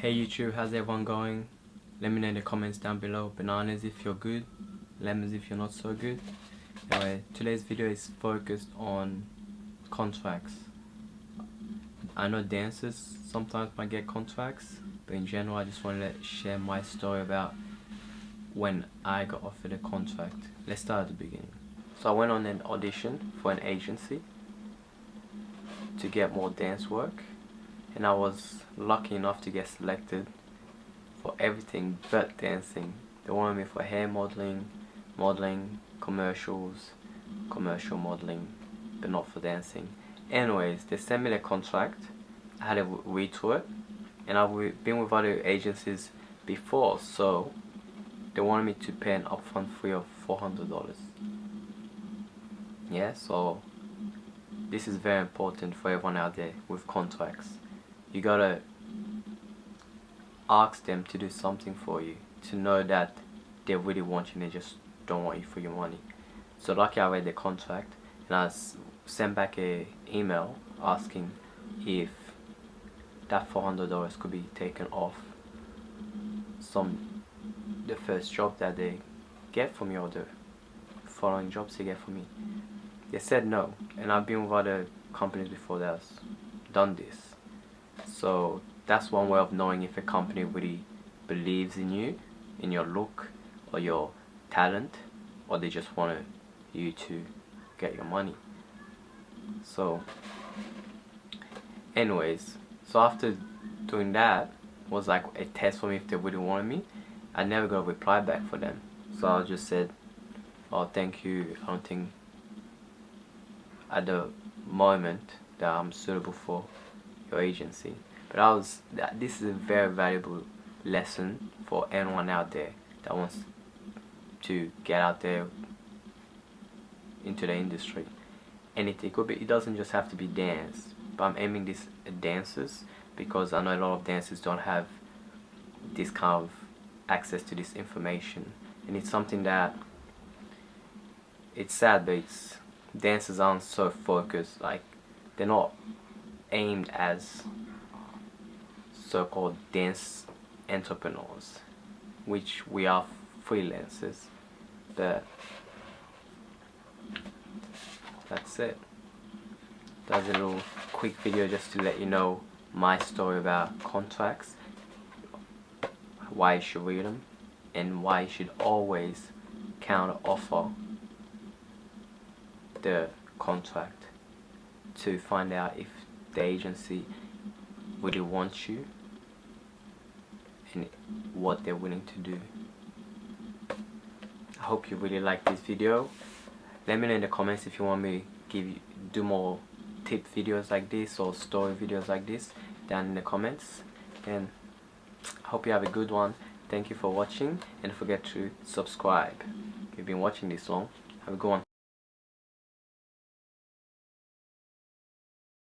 Hey YouTube, how's everyone going? Let me know in the comments down below. Bananas if you're good, lemons if you're not so good. Anyway, today's video is focused on contracts. I know dancers sometimes might get contracts, but in general I just want to share my story about when I got offered a contract. Let's start at the beginning. So I went on an audition for an agency to get more dance work and I was lucky enough to get selected for everything but dancing. They wanted me for hair modeling, modeling, commercials, commercial modeling, but not for dancing. Anyways, they sent me the contract. I had to read through it, and I've been with other agencies before, so they wanted me to pay an upfront fee of $400. Yeah, so this is very important for everyone out there with contracts you gotta ask them to do something for you to know that they really want you and they just don't want you for your money. So lucky I read the contract and I sent back a email asking if that $400 could be taken off some the first job that they get from me or the following jobs they get from me. They said no and I've been with other companies before that's done this so that's one way of knowing if a company really believes in you, in your look or your talent, or they just want you to get your money. So, anyways, so after doing that, was like a test for me if they really wanted me. I never got a reply back for them. So I just said, oh thank you, I don't think at the moment that I'm suitable for your agency but I was this is a very valuable lesson for anyone out there that wants to get out there into the industry. Anything it could be it doesn't just have to be dance but I'm aiming this at dancers because I know a lot of dancers don't have this kind of access to this information. And it's something that it's sad but it's dancers aren't so focused like they're not aimed as so-called dance entrepreneurs which we are freelancers. But that's it. That's a little quick video just to let you know my story about contracts why you should read them and why you should always counter offer the contract to find out if the agency really wants you what they're willing to do. I hope you really like this video. Let me know in the comments if you want me to give you do more tip videos like this or story videos like this down in the comments. And I hope you have a good one. Thank you for watching and forget to subscribe. If you've been watching this long have a good one